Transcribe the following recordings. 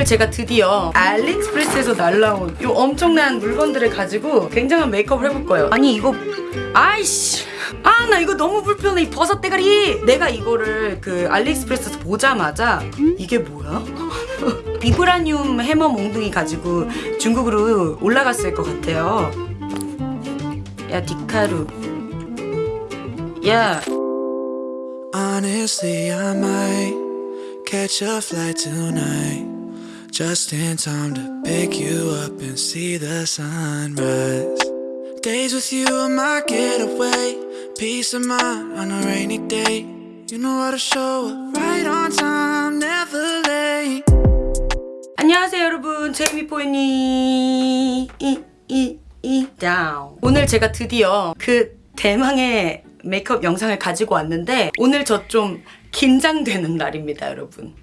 오늘 제가 드디어 알리익스프레스에서 날라온 이 엄청난 물건들을 가지고 굉장한 메이크업을 해볼 거예요. 아니 이거 아이씨 아 나 이거 너무 불편해 이 버섯 대가리 내가 이거를 그 알리익스프레스에서 보자마자 이게 뭐야? 비브라늄 해머 몽둥이 가지고 중국으로 올라갔을 것 같아요. 야 디카루 야 Honestly, I might catch a flight tonight. Just in time to pick you up and see the sunrise. Days with you are my getaway. Peace of mind on a rainy day. You know how to show up right on time, never late. 안녕하세요 여러분 제이미포이니 이이이 다운 오늘 제가 드디어 그 대망의 메이크업 영상을 가지고 왔는데 오늘 저 좀 긴장되는 날입니다 여러분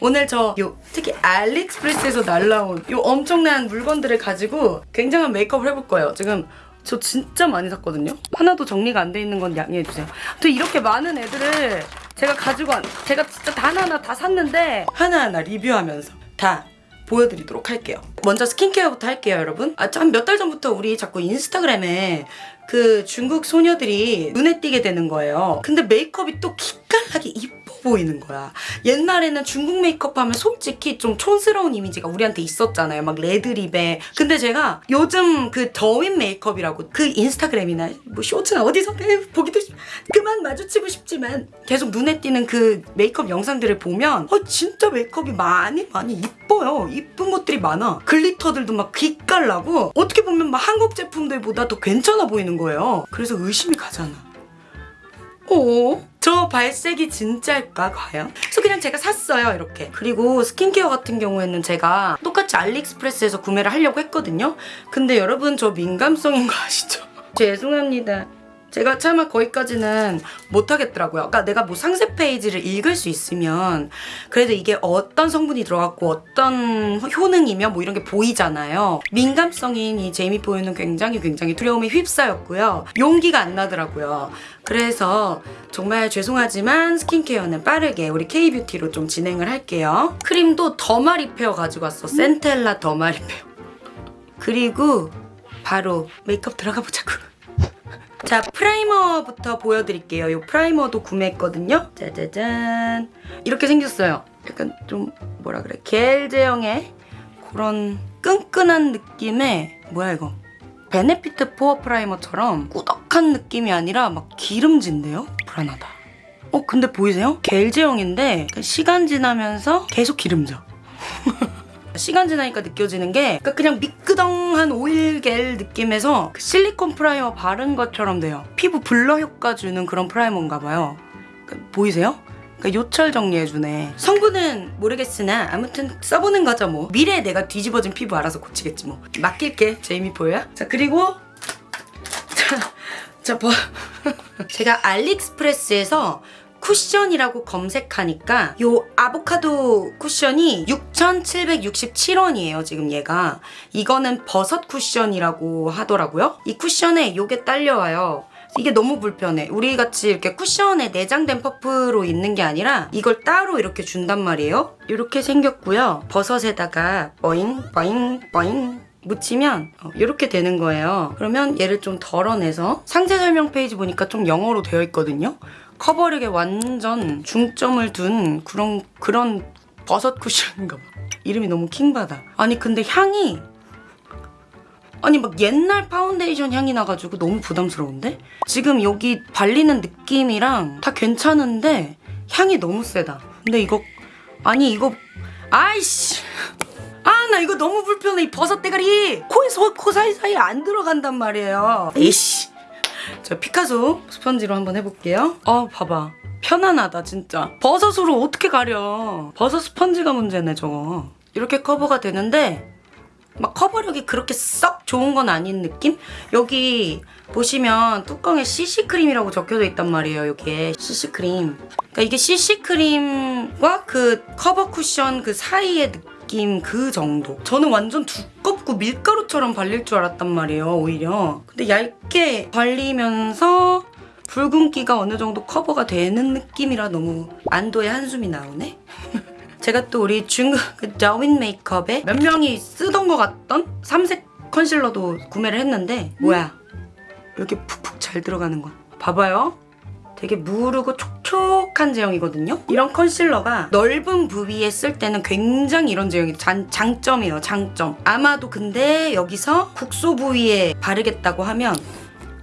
오늘 저 요 특히 알리익스프레스에서 날라온 요 엄청난 물건들을 가지고 굉장한 메이크업을 해볼 거예요 지금 저 진짜 많이 샀거든요 하나도 정리가 안 돼 있는 건 양해해주세요 또 이렇게 많은 애들을 제가 가지고 왔 제가 진짜 다 하나하나 다 샀는데 하나하나 리뷰하면서 다 보여드리도록 할게요. 먼저 스킨케어부터 할게요, 여러분. 아, 한몇 달 전부터 우리 자꾸 인스타그램에 그 중국 소녀들이 눈에 띄게 되는 거예요. 근데 메이크업이 또 기깔나게 이뻐 보이는 거야. 옛날에는 중국 메이크업 하면 솔직히 좀 촌스러운 이미지가 우리한테 있었잖아요. 막 red lip에. 근데 제가 요즘 그 Douyin 메이크업이라고 그 인스타그램이나 뭐 쇼츠나 어디서 보기도 싫... 그만 마주치고 싶지만 계속 눈에 띄는 그 메이크업 영상들을 보면 어, 진짜 메이크업이 많이 많이 이뻐요. 이쁜 것들이 많아. glitter들도 막 기깔나고 어떻게 보면 막 한국 제품들보다 더 괜찮아 보이는 거예요. 그래서 의심이 가잖아. 어? 저 발색이 진짜일까 과연? 그래서 그냥 제가 샀어요 이렇게 그리고 스킨케어 같은 경우에는 제가 똑같이 알리익스프레스에서 구매를 하려고 했거든요 근데 여러분 저 민감성인 거 아시죠? 죄송합니다 제가 차마 거기까지는 못하겠더라고요. 그러니까 내가 뭐 상세 페이지를 읽을 수 있으면 그래도 이게 어떤 성분이 들어갔고 어떤 효능이며 뭐 이런 게 보이잖아요. 민감성인 이 제이미 보이는 굉장히 굉장히 두려움에 휩싸였고요. 용기가 안 나더라고요. 그래서 정말 죄송하지만 스킨케어는 빠르게 우리 K뷰티로 좀 진행을 할게요. 크림도 derma repair 가지고 왔어. 센텔라 derma repair. 그리고 바로 메이크업 들어가 보자고. 자 primer부터 보여드릴게요. 이 primer도 구매했거든요. 짜자잔 이렇게 생겼어요. 약간 좀 뭐라 그래 겔 제형의 그런 끈끈한 느낌의 뭐야 이거 베네피트 pore primer처럼 꾸덕한 느낌이 아니라 막 기름진데요? 불안하다. 어 근데 보이세요? 겔 제형인데 시간 지나면서 계속 기름져. 시간 지나니까 느껴지는 게 그러니까 그냥 미끄덩한 오일 겔 느낌에서 그 실리콘 primer 바른 것처럼 돼요. 피부 blur 효과 주는 그런 primer인가 봐요. 그러니까 보이세요? 그러니까 요철 정리해주네. 성분은 모르겠으나 아무튼 써보는 거죠 뭐. 미래에 내가 뒤집어진 피부 알아서 고치겠지 뭐. 맡길게 제이미 포야. 자 그리고 자, 자 뭐. 제가 알리익스프레스에서 쿠션이라고 검색하니까 요 아보카도 쿠션이 6,767원이에요 지금 얘가. 이거는 버섯 쿠션이라고 하더라고요. 이 쿠션에 요게 딸려와요. 이게 너무 불편해. 우리같이 이렇게 쿠션에 내장된 퍼프로 있는 게 아니라 이걸 따로 이렇게 준단 말이에요. 이렇게 생겼고요. 버섯에다가 버잉 버잉 버잉 묻히면 이렇게 되는 거예요. 그러면 얘를 좀 덜어내서 상세 설명 페이지 보니까 좀 영어로 되어 있거든요 커버력에 완전 중점을 둔 그런 그런 버섯 쿠션인가 봐. 이름이 너무 킹받아. 아니 근데 향이 아니 막 옛날 파운데이션 향이 나가지고 너무 부담스러운데? 지금 여기 발리는 느낌이랑 다 괜찮은데 향이 너무 세다. 근데 이거 아니 이거 아이씨 아 나 이거 너무 불편해 이 버섯 대가리 코에서 코 사이사이 안 들어간단 말이에요 에이씨 자 피카소 스펀지로 한번 해볼게요. 어 봐봐. 편안하다 진짜. 버섯으로 어떻게 가려. 버섯 스펀지가 문제네 저거. 이렇게 커버가 되는데 막 커버력이 그렇게 썩 좋은 건 아닌 느낌? 여기 보시면 뚜껑에 CC크림이라고 적혀져 있단 말이에요. 여기에 CC크림. 그러니까 이게 CC크림과 그 커버 쿠션 그 사이의 느낌 그 정도. 저는 완전 두껍고 밀가루처럼 발릴 줄 알았단 말이에요. 오히려. 근데 얇게 발리면서 붉은기가 어느 정도 커버가 되는 느낌이라 너무 안도의 한숨이 나오네. 제가 또 우리 중국 그 더윈 메이크업에 몇 명이 쓰던 것 같던 삼색 컨실러도 구매를 했는데 뭐야 이렇게 푹푹 잘 들어가는 거 봐봐요 되게 무르고 촉 촉한 제형이거든요 이런 컨실러가 넓은 부위에 쓸 때는 굉장히 이런 제형이 장, 장점이에요 장점 아마도 근데 여기서 국소 부위에 바르겠다고 하면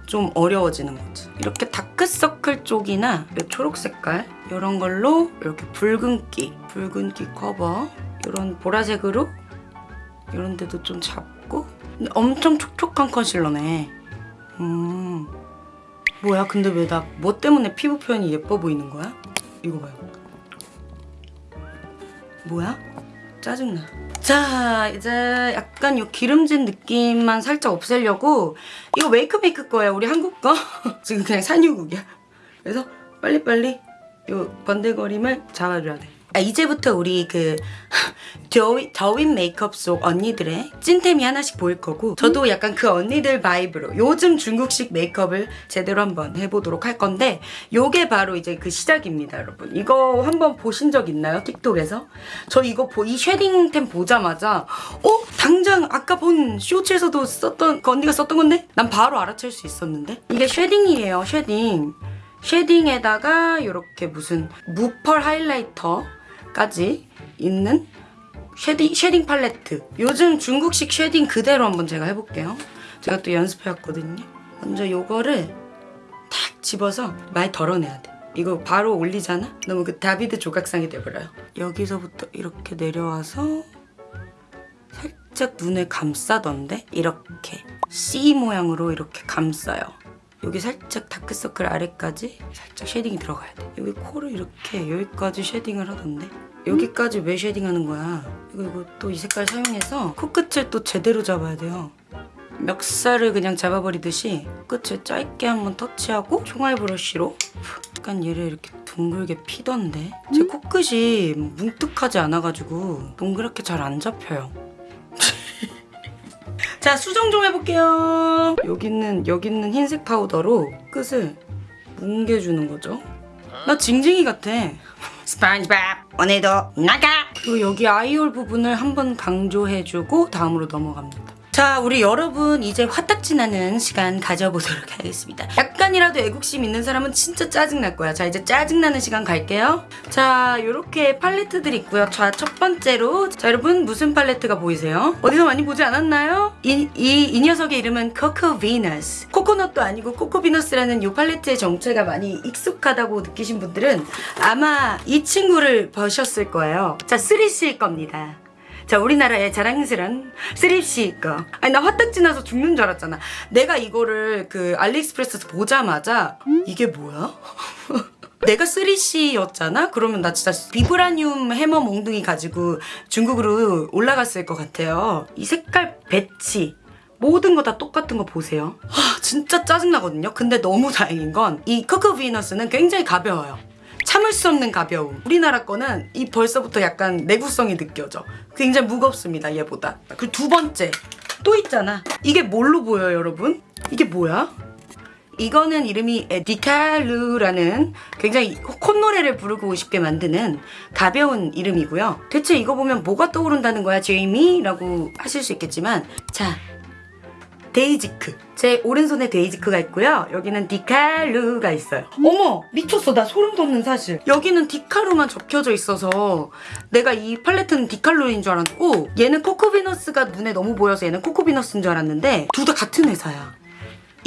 좀 어려워지는 거지. 이렇게 다크서클 쪽이나 이 초록 색깔 이런 걸로 이렇게 붉은기, 붉은기 커버 이런 보라색으로 이런 데도 좀 잡고 엄청 촉촉한 컨실러네. 음. 뭐야? 근데 왜 나 뭐 때문에 피부 표현이 예뻐 보이는 거야? 이거 봐요. 뭐야? 짜증나. 자, 이제 약간 요 기름진 느낌만 살짝 없애려고 이거 웨이크메이크 거예요. 우리 한국 거. 지금 그냥 산유국이야. 그래서 빨리빨리 요 번들거림을 잡아줘야 돼. 아, 이제부터 우리 그 Douyin, Douyin 메이크업 속 언니들의 찐템이 하나씩 보일 거고 저도 약간 그 언니들 vibe로 요즘 중국식 메이크업을 제대로 한번 해보도록 할 건데 요게 바로 이제 그 시작입니다 여러분 이거 한번 보신 적 있나요 틱톡에서? 저 이거 보, 이 shading템 보자마자 어? 당장 아까 본 쇼츠에서도 썼던 그 언니가 썼던 건데? 난 바로 알아챌 수 있었는데 이게 shading이에요 shading shading에다가 이렇게 무슨 무펄 highlighter까지 있는 shading, shading 팔레트. 요즘 중국식 shading 그대로 한번 제가 해볼게요. 제가 또 연습해왔거든요. 먼저 요거를 탁 집어서 많이 덜어내야 돼. 이거 바로 올리잖아? 너무 그 다비드 조각상이 돼버려요. 여기서부터 이렇게 내려와서 살짝 눈을 감싸던데? 이렇게. C 모양으로 이렇게 감싸요 여기 살짝 다크서클 아래까지 살짝 쉐딩이 들어가야 돼. 여기 코를 이렇게 여기까지 쉐딩을 하던데 여기까지 왜 쉐딩하는 거야? 이거 또 이 색깔 사용해서 코끝을 또 제대로 잡아야 돼요. 멱살을 그냥 잡아버리듯이 끝을 짧게 한번 터치하고 총알 브러쉬로 약간 얘를 이렇게 둥글게 피던데 제 코끝이 뭉툭하지 않아가지고 동그랗게 잘 안 잡혀요. 자 수정 좀 해볼게요. 여기 있는 여기 있는 흰색 파우더로 끝을 뭉개주는 거죠. 나 징징이 같아. 스펀지밥 오늘도 나가! 그리고 여기 아이홀 부분을 한번 강조해주고 다음으로 넘어갑니다 자 우리 여러분 이제 화딱지 나는 시간 가져보도록 하겠습니다. 약간이라도 애국심 있는 사람은 진짜 짜증날 거야. 자 이제 짜증나는 시간 갈게요. 자 이렇게 팔레트들 있고요. 자 첫 번째로. 자 여러분 무슨 팔레트가 보이세요? 어디서 많이 보지 않았나요? 이, 이, 이 녀석의 이름은 코코 비너스 코코넛도 아니고 코코 비너스라는 이 팔레트의 정체가 많이 익숙하다고 느끼신 분들은 아마 이 친구를 보셨을 거예요. 자 3C일 겁니다 자 우리나라의 자랑스런 쓰립시 거. 아니 나 화딱지 나서 죽는 줄 알았잖아. 내가 이거를 그 알리익스프레스에서 보자마자 이게 뭐야? 내가 3C였잖아? 그러면 나 진짜 비브라늄 해머 몽둥이 가지고 중국으로 올라갔을 것 같아요. 이 색깔 배치 모든 거 다 똑같은 거 보세요. 아 진짜 짜증나거든요. 근데 너무 다행인 건이 코코 비너스는 굉장히 가벼워요 참을 수 없는 가벼움. 우리나라 거는 이 벌써부터 약간 내구성이 느껴져. 굉장히 무겁습니다, 얘보다. 그리고 두 번째. 또 있잖아. 이게 뭘로 보여요, 여러분? 이게 뭐야? 이거는 이름이 디칼루라는 굉장히 콧노래를 부르고 싶게 만드는 가벼운 이름이고요. 대체 이거 보면 뭐가 떠오른다는 거야, 제이미? 라고 하실 수 있겠지만 자, 데이지크. 제 오른손에 데이지크가 있고요. 여기는 디칼루가 있어요. 어머! 미쳤어. 나 소름 돋는 사실. 여기는 디칼루만 적혀져 있어서 내가 이 팔레트는 디칼루인 줄 알았고 얘는 코코비너스가 눈에 너무 보여서 얘는 코코비너스인 줄 알았는데 둘 다 같은 회사야.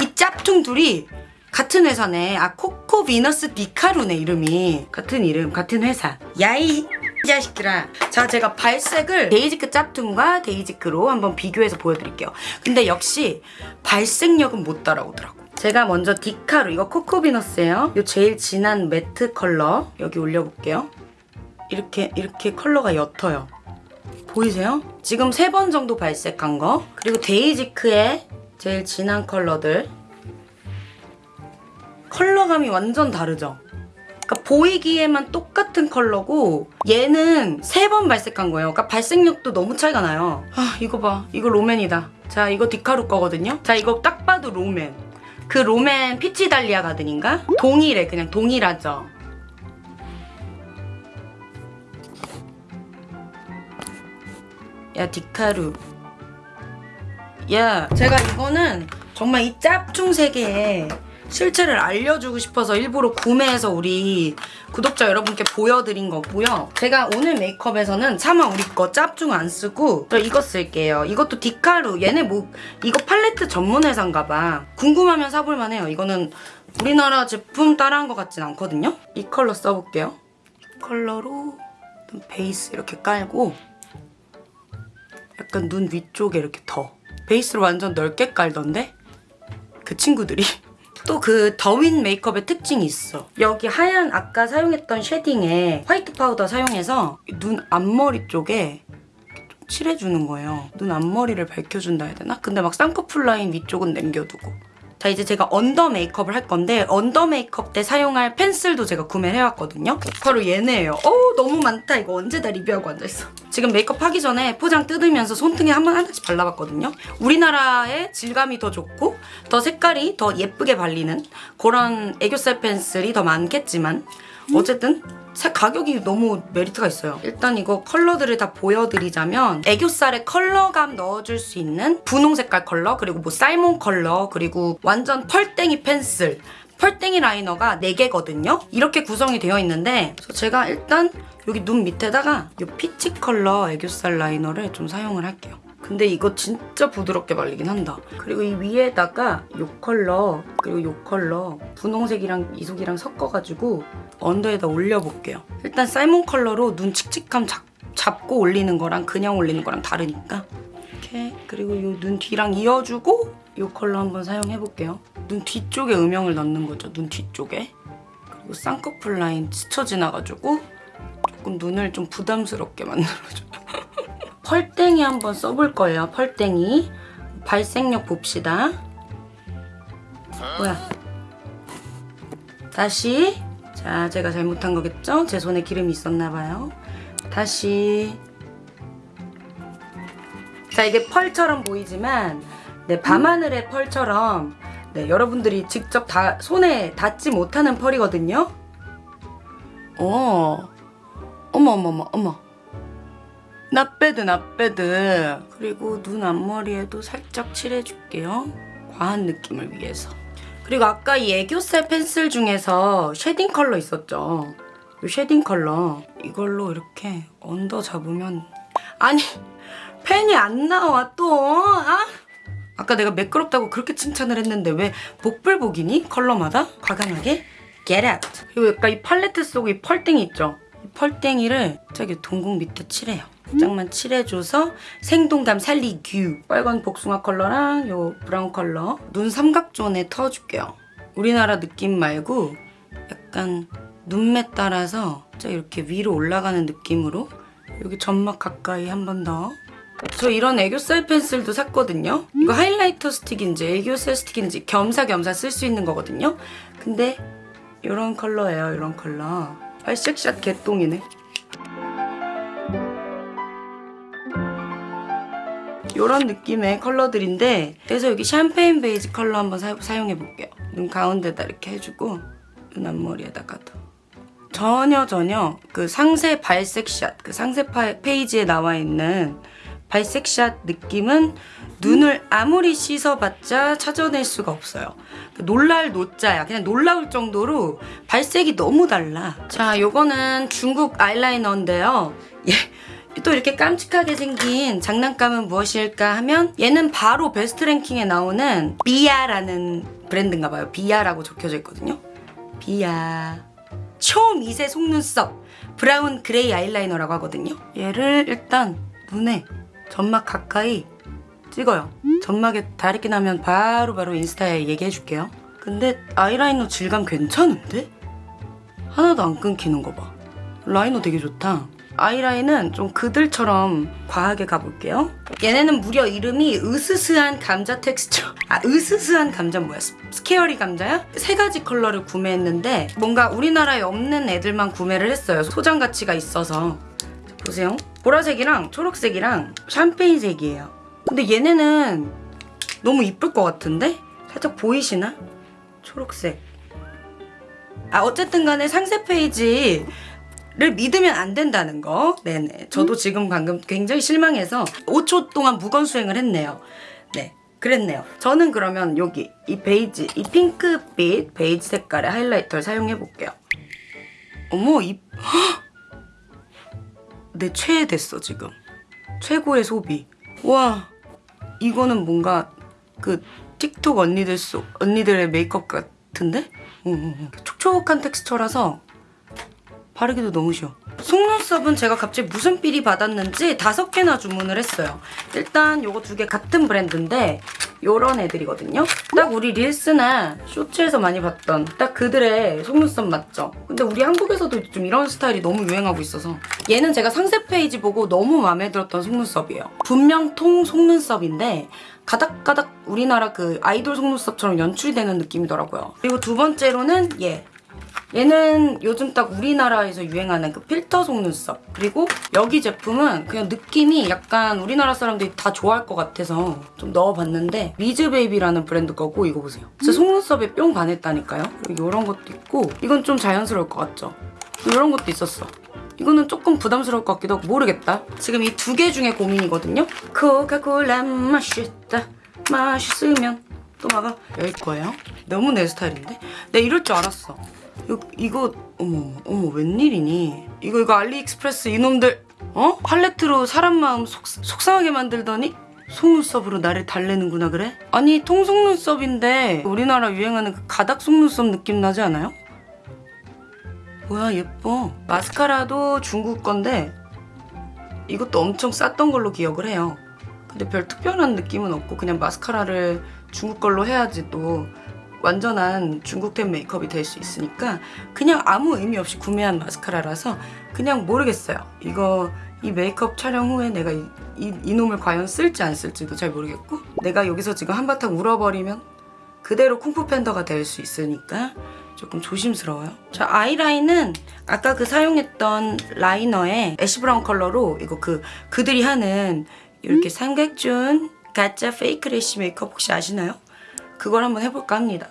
이 짭퉁 둘이 같은 회사네. 아 코코비너스 디카루네 이름이. 같은 이름, 같은 회사. 야이 이 자식들아 자 제가 발색을 데이지크 짭퉁과 데이지크로 한번 비교해서 보여드릴게요. 근데 역시 발색력은 못 따라오더라고. 제가 먼저 디카루 이거 코코비너스예요. 이 제일 진한 매트 컬러 여기 올려볼게요. 이렇게 이렇게 컬러가 옅어요. 보이세요? 지금 세 번 정도 발색한 거. 그리고 데이지크의 제일 진한 컬러들. 컬러감이 완전 다르죠? 그러니까 보이기에만 똑같은 컬러고 얘는 세 번 발색한 거예요. 그러니까 발색력도 너무 차이가 나요. 아 이거 봐. 이거 롬앤이다. 자 이거 디카루 거거든요. 자 이거 딱 봐도 롬앤. 그 롬앤 피치 달리아 가든인가? 동일해. 그냥 동일하죠. 야 디카루 야 제가 이거는 정말 이 짭중 세계에 실체를 알려주고 싶어서 일부러 구매해서 우리 구독자 여러분께 보여드린 거고요. 제가 오늘 메이크업에서는 차마 우리 거 짭중 안 쓰고 저 이거 쓸게요. 이것도 디카루. 얘네 뭐 이거 팔레트 전문 회사인가 봐. 궁금하면 사볼만 해요. 이거는 우리나라 제품 따라한 것 같진 않거든요. 이 컬러 써볼게요. 이 컬러로 좀 베이스 이렇게 깔고 약간 눈 위쪽에 이렇게 더 베이스를 완전 넓게 깔던데 그 친구들이 또 그 도우인 메이크업의 특징이 있어. 여기 하얀 아까 사용했던 쉐딩에 화이트 파우더 사용해서 눈 앞머리 쪽에 좀 칠해주는 거예요. 눈 앞머리를 밝혀준다 해야 되나? 근데 막 쌍꺼풀 라인 위쪽은 남겨두고 자 이제 제가 언더 메이크업을 할 건데 언더 메이크업 때 사용할 펜슬도 제가 구매를 해왔거든요. 바로 얘네예요. 어우 너무 많다. 이거 언제 다 리뷰하고 앉아있어? 지금 메이크업 하기 전에 포장 뜯으면서 손등에 한 번 하나씩 발라봤거든요. 우리나라의 질감이 더 좋고 더 색깔이 더 예쁘게 발리는 그런 애교살 펜슬이 더 많겠지만 어쨌든 색 가격이 너무 메리트가 있어요. 일단 이거 컬러들을 다 보여드리자면 애교살에 컬러감 넣어줄 수 있는 분홍 색깔 컬러 그리고 뭐 salmon 컬러 그리고 완전 펄땡이 펜슬 펄땡이 라이너가 4개거든요. 이렇게 구성이 되어 있는데 제가 일단 여기 눈 밑에다가 이 피치 컬러 애교살 라이너를 좀 사용을 할게요. 근데 이거 진짜 부드럽게 발리긴 한다. 그리고 이 위에다가 이 컬러 그리고 이 컬러 분홍색이랑 이 색이랑 섞어가지고 언더에다 올려볼게요. 일단 살몬 컬러로 눈 칙칙함 잡, 잡고 올리는 거랑 그냥 올리는 거랑 다르니까 이렇게 그리고 이 눈 뒤랑 이어주고 이 컬러 한번 사용해볼게요. 눈 뒤쪽에 음영을 넣는 거죠. 눈 뒤쪽에. 그리고 쌍꺼풀 라인 스쳐 지나가지고 조금 눈을 좀 부담스럽게 만들어줘요. 펄땡이 한번 써볼 거예요. 펄땡이. 발색력 봅시다. 뭐야? 다시. 자, 제가 잘못한 거겠죠? 제 손에 기름이 있었나 봐요. 다시. 자, 이게 펄처럼 보이지만 네, 밤하늘의 펄처럼 네, 여러분들이 직접 다 손에 닿지 못하는 펄이거든요. 어. 어머 어머 어머 어머. 나빼드 나빼드 그리고 눈 앞머리에도 살짝 칠해줄게요. 과한 느낌을 위해서. 그리고 아까 이 애교살 펜슬 중에서 쉐딩 컬러 있었죠? 이 쉐딩 컬러. 이걸로 이렇게 언더 잡으면 아니 펜이 안 나와 또. 아? 아까 내가 매끄럽다고 그렇게 칭찬을 했는데 왜 복불복이니? 컬러마다? 과감하게? Get out. 그리고 약간 이 팔레트 속에 이 펄땡이 있죠? 이 펄땡이를 저기 동공 밑에 칠해요 살짝만 칠해줘서 생동감 살리규 빨간 복숭아 컬러랑 요 브라운 컬러 눈 삼각존에 터줄게요 우리나라 느낌 말고 약간 눈매 따라서 자 이렇게 위로 올라가는 느낌으로 여기 점막 가까이 한 번 더. 저 이런 애교살 펜슬도 샀거든요. 이거 하이라이터 스틱인지 애교살 스틱인지 겸사겸사 쓸 수 있는 거거든요. 근데 이런 컬러예요, 이런 컬러. 발색샷 개똥이네. 이런 느낌의 컬러들인데 그래서 여기 샴페인 베이지 컬러 한번 사, 사용해 볼게요. 눈 가운데다 이렇게 해주고 눈 앞머리에다가도 전혀 전혀 그 상세 발색샷 그 상세 파, 페이지에 나와 있는 발색샷 느낌은 눈을 아무리 씻어봤자 찾아낼 수가 없어요. 그 놀랄 노자야. 그냥 놀라울 정도로 발색이 너무 달라. 자, 요거는 중국 아이라이너인데요. 예. 또 이렇게 깜찍하게 생긴 장난감은 무엇일까 하면 얘는 바로 베스트 랭킹에 나오는 비아라는 브랜드인가 봐요. 비아라고 적혀져 있거든요. 비아. 초미세 속눈썹 브라운 그레이 아이라이너라고 하거든요. 얘를 일단 눈에 점막 가까이 찍어요. 점막에 다리끼 나면 바로 바로 인스타에 얘기해 줄게요. 근데 아이라이너 질감 괜찮은데? 하나도 안 끊기는 거 봐. 라이너 되게 좋다. 아이라인은 좀 그들처럼 과하게 가볼게요. 얘네는 무려 이름이 으스스한 감자 텍스처. 아, 으스스한 감자 뭐야? 스- scary 감자야? 세 가지 컬러를 구매했는데 뭔가 우리나라에 없는 애들만 구매를 했어요. 소장 가치가 있어서. 보세요. 보라색이랑 초록색이랑 샴페인색이에요. 근데 얘네는 너무 이쁠 것 같은데? 살짝 보이시나? 초록색. 아 어쨌든 간에 상세 페이지 믿으면 안 된다는 거. 네네. 저도 지금 방금 굉장히 실망해서 5초 동안 묵언 수행을 했네요. 네. 그랬네요. 저는 그러면 여기 이 베이지, 이 핑크빛 베이지 색깔의 하이라이터를 사용해 볼게요. 어머, 이 내 최애 됐어 지금. 최고의 소비. 와, 이거는 뭔가 그 틱톡 언니들 속 언니들의 메이크업 같은데? 응, 응, 응. 촉촉한 텍스처라서 바르기도 너무 쉬워. 속눈썹은 제가 갑자기 무슨 삘이 받았는지 다섯 개나 주문을 했어요. 일단 요거 두 개 같은 브랜드인데 요런 애들이거든요. 딱 우리 릴스나 쇼츠에서 많이 봤던 딱 그들의 속눈썹 맞죠? 근데 우리 한국에서도 좀 이런 스타일이 너무 유행하고 있어서 얘는 제가 상세 페이지 보고 너무 마음에 들었던 속눈썹이에요. 분명 통 속눈썹인데 가닥가닥 우리나라 그 아이돌 속눈썹처럼 연출이 되는 느낌이더라고요. 그리고 두 번째로는 얘. 얘는 요즘 딱 우리나라에서 유행하는 그 필터 속눈썹. 그리고 여기 제품은 그냥 느낌이 약간 우리나라 사람들이 다 좋아할 것 같아서 좀 넣어봤는데 미즈베이비라는 브랜드 거고 이거 보세요. 진짜 속눈썹에 뿅 반했다니까요. 이런 것도 있고 이건 좀 자연스러울 것 같죠? 이런 것도 있었어. 이거는 조금 부담스러울 것 같기도 하고 모르겠다. 지금 이 두 개 중에 고민이거든요. 코카콜라 맛있다. 맛있으면 또 막아. 여기 거예요? 너무 내 스타일인데? 내가 이럴 줄 알았어 이거, 이거 어머 어머 웬일이니 이거 이거 알리익스프레스 이놈들 어? 팔레트로 사람 마음 속, 속상하게 만들더니 속눈썹으로 나를 달래는구나 그래? 아니 통속눈썹인데 우리나라 유행하는 그 가닥 속눈썹 느낌 나지 않아요? 뭐야 예뻐 마스카라도 중국 건데 이것도 엄청 쌌던 걸로 기억을 해요 근데 별 특별한 느낌은 없고 그냥 마스카라를 중국 걸로 해야지 또 완전한 중국템 메이크업이 될 수 있으니까 그냥 아무 의미 없이 구매한 마스카라라서 그냥 모르겠어요. 이거 이 메이크업 촬영 후에 내가 이, 이, 이놈을 과연 쓸지 안 쓸지도 잘 모르겠고 내가 여기서 지금 한바탕 울어버리면 그대로 쿵푸 팬더가 될 수 있으니까 조금 조심스러워요. 자 아이라인은 아까 그 사용했던 라이너에 ash brown 컬러로 이거 그 그들이 하는 이렇게 삼각존 가짜 fake lash 메이크업 혹시 아시나요? 그걸 한번 해볼까 합니다.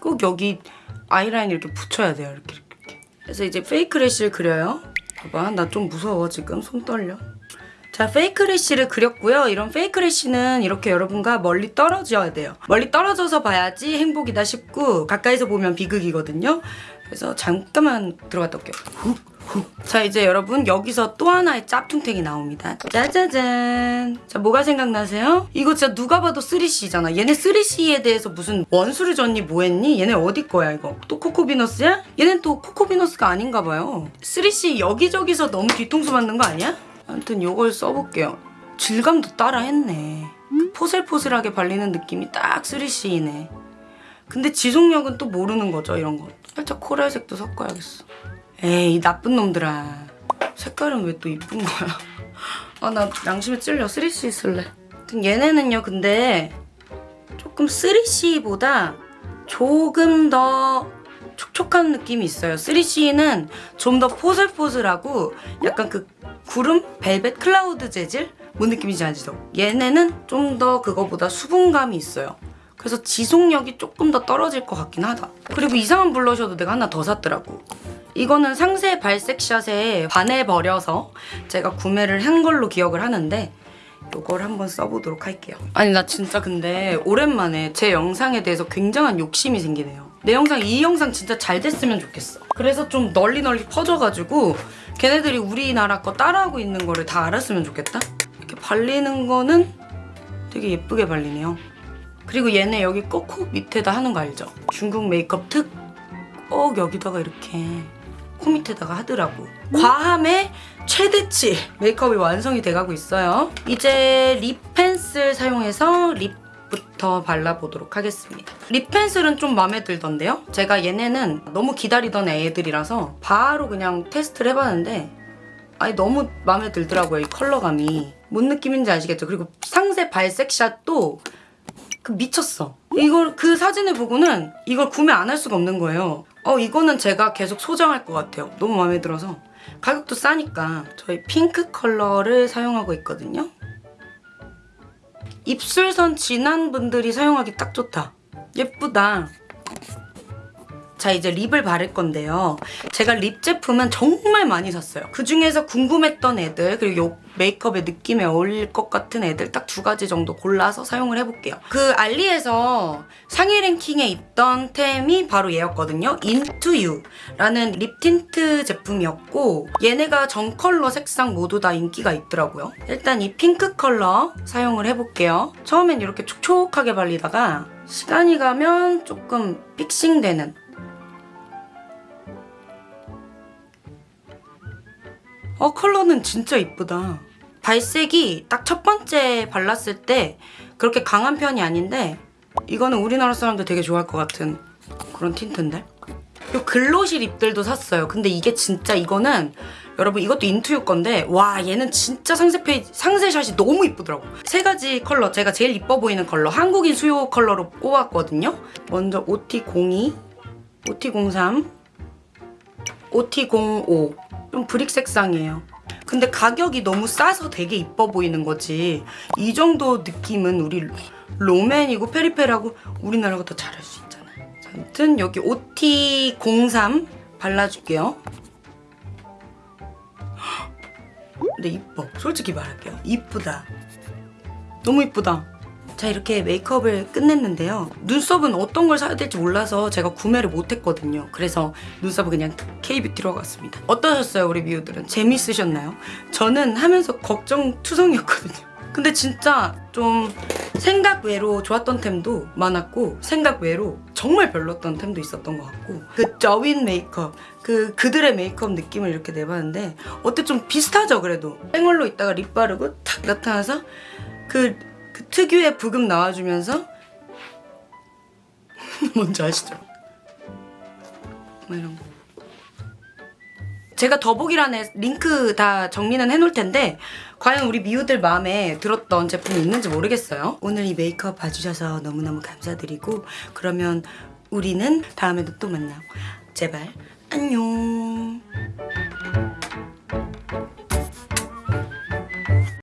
꼭 여기 아이라인 이렇게 붙여야 돼요. 이렇게 이렇게. 그래서 이제 fake lash를 그려요. 봐봐, 나 좀 무서워 지금 손 떨려. 자, 페이크 래쉬를 그렸고요. 이런 페이크 래쉬는 이렇게 여러분과 멀리 떨어져야 돼요. 멀리 떨어져서 봐야지 행복이다 싶고 가까이서 보면 비극이거든요. 그래서 잠깐만 들어갔다 올게요. 훅, 훅. 자, 이제 여러분 여기서 또 하나의 짭퉁탱이 나옵니다. 짜자잔. 자, 뭐가 생각나세요? 이거 진짜 누가 봐도 3C잖아. 얘네 3C에 대해서 무슨 원수를 줬니 뭐했니? 얘네 어디 거야 이거? 또 코코비너스야? 얘는 또 코코비너스가 아닌가 봐요. 3C 여기저기서 너무 뒤통수 맞는 거 아니야? 아무튼 요걸 써볼게요. 질감도 따라 했네. 그 포슬포슬하게 발리는 느낌이 딱 3C이네. 근데 지속력은 또 모르는 거죠 이런 거. 살짝 코랄색도 섞어야겠어. 에이 나쁜 놈들아. 색깔은 왜 또 이쁜 거야? 아 나 양심에 찔려 3C 쓸래. 아무튼 얘네는요 근데 조금 3C보다 조금 더 촉촉한 느낌이 있어요. 3C는 좀 더 포슬포슬하고 약간 그 구름 벨벳 클라우드 재질 뭔 느낌인지 아시죠? 얘네는 좀 더 그거보다 수분감이 있어요. 그래서 지속력이 조금 더 떨어질 것 같긴 하다. 그리고 이상한 블러셔도 내가 하나 더 샀더라고. 이거는 상세 발색샷에 반해버려서 제가 구매를 한 걸로 기억을 하는데 이걸 한번 써보도록 할게요. 아니 나 진짜 근데 오랜만에 제 영상에 대해서 굉장한 욕심이 생기네요. 내 영상 이 영상 진짜 잘 됐으면 좋겠어. 그래서 좀 널리 널리 퍼져가지고 걔네들이 우리나라 거 따라하고 있는 거를 다 알았으면 좋겠다. 이렇게 발리는 거는 되게 예쁘게 발리네요. 그리고 얘네 여기 꼭 코 밑에다 하는 거 알죠? 중국 메이크업 특 꼭 여기다가 이렇게 코 밑에다가 하더라고. 과함의 최대치 메이크업이 완성이 돼가고 있어요. 이제 lip pencil 사용해서 lip부터 발라보도록 하겠습니다. lip pencil은 좀 마음에 들던데요? 제가 얘네는 너무 기다리던 애들이라서 바로 그냥 테스트를 해봤는데 아니 너무 마음에 들더라고요 이 컬러감이 뭔 느낌인지 아시겠죠? 그리고 상세 발색샷도 그 미쳤어. 이걸 그 사진을 보고는 이걸 구매 안 할 수가 없는 거예요. 어 이거는 제가 계속 소장할 것 같아요. 너무 마음에 들어서 가격도 싸니까 저희 핑크 컬러를 사용하고 있거든요. 입술선 진한 분들이 사용하기 딱 좋다. 예쁘다. 자 이제 lip을 바를 건데요. 제가 lip 제품은 정말 많이 샀어요. 그 중에서 궁금했던 애들 그리고 요 메이크업의 느낌에 어울릴 것 같은 애들 딱 두 가지 정도 골라서 사용을 해볼게요. 그 알리에서 상위 랭킹에 있던 템이 바로 얘였거든요. Into You라는 lip 틴트 제품이었고 얘네가 전 컬러 색상 모두 다 인기가 있더라고요. 일단 이 핑크 컬러 사용을 해볼게요. 처음엔 이렇게 촉촉하게 발리다가 시간이 가면 조금 fixing되는 어 컬러는 진짜 이쁘다. 발색이 딱 첫 번째 발랐을 때 그렇게 강한 편이 아닌데 이거는 우리나라 사람들 되게 좋아할 것 같은 그런 틴트인데? 요 glossy lip들도 샀어요. 근데 이게 진짜 이거는 여러분 이것도 Into You 건데 와 얘는 진짜 상세 페이지 상세샷이 너무 이쁘더라고. 세 가지 컬러 제가 제일 이뻐 보이는 컬러 한국인 수요 컬러로 꼽았거든요. 먼저 OT02, OT03, OT05 좀 브릭 색상이에요. 근데 가격이 너무 싸서 되게 이뻐 보이는 거지. 이 정도 느낌은 우리 로맨이고 페리페라고 우리나라가 더 잘할 수 있잖아요. 자, 아무튼 여기 OT03 발라줄게요. 근데 이뻐. 솔직히 말할게요. 이쁘다. 너무 이쁘다. 자 이렇게 메이크업을 끝냈는데요. 눈썹은 어떤 걸 사야 될지 몰라서 제가 구매를 못했거든요. 그래서 눈썹은 그냥 K뷰티로 갔습니다. 어떠셨어요 우리 미우들은? 재밌으셨나요? 저는 하면서 걱정 투성이었거든요. 근데 진짜 좀 생각 외로 좋았던 템도 많았고 생각 외로 정말 별로였던 템도 있었던 것 같고 그 저윈 메이크업 그 그들의 메이크업 느낌을 이렇게 내봤는데 어때 좀 비슷하죠 그래도 쌩얼로 있다가 립 바르고 탁 나타나서 그, 그 특유의 부금 나와주면서 뭔지 아시죠? 뭐 이런 거 제가 더보기란에 링크 다 정리는 해놓을 텐데 과연 우리 미우들 마음에 들었던 제품이 있는지 모르겠어요. 오늘 이 메이크업 봐주셔서 너무너무 감사드리고 그러면 우리는 다음에도 또 만나요. 제발 안녕.